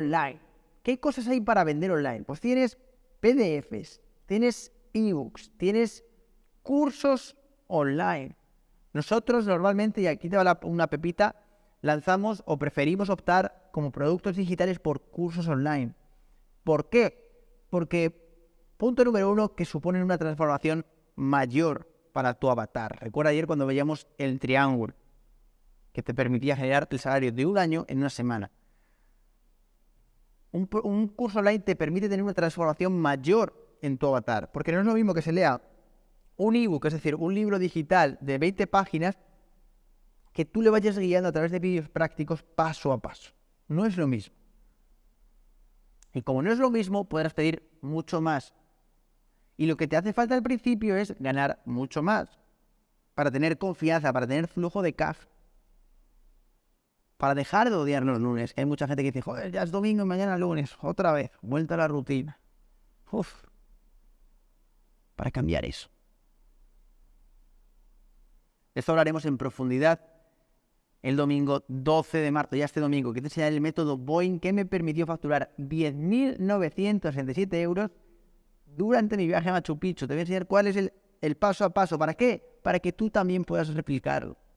online. ¿Qué cosas hay para vender online? Pues tienes PDFs, tienes ebooks, tienes cursos online. Nosotros normalmente, y aquí te va una pepita, lanzamos o preferimos optar como productos digitales por cursos online. ¿Por qué? Porque, punto número uno, que suponen una transformación mayor para tu avatar. Recuerda ayer cuando veíamos el triángulo, que te permitía generar el salario de un año en una semana. Un, curso online te permite tener una transformación mayor en tu avatar, porque no es lo mismo que se lea un ebook, es decir, un libro digital de 20 páginas, que tú le vayas guiando a través de vídeos prácticos paso a paso. No es lo mismo. Y como no es lo mismo, podrás pedir mucho más. Y lo que te hace falta al principio es ganar mucho más. Para tener confianza, para tener flujo de cash. Para dejar de odiar los lunes. Hay mucha gente que dice, joder, ya es domingo y mañana lunes. Otra vez, vuelta a la rutina. Uf. Para cambiar eso. Esto hablaremos en profundidad el domingo 12 de marzo, ya este domingo, que te enseñaré el método Boeing que me permitió facturar 10.967 euros durante mi viaje a Machu Picchu. Te voy a enseñar cuál es el, el paso a paso. ¿Para qué? Para que tú también puedas replicarlo.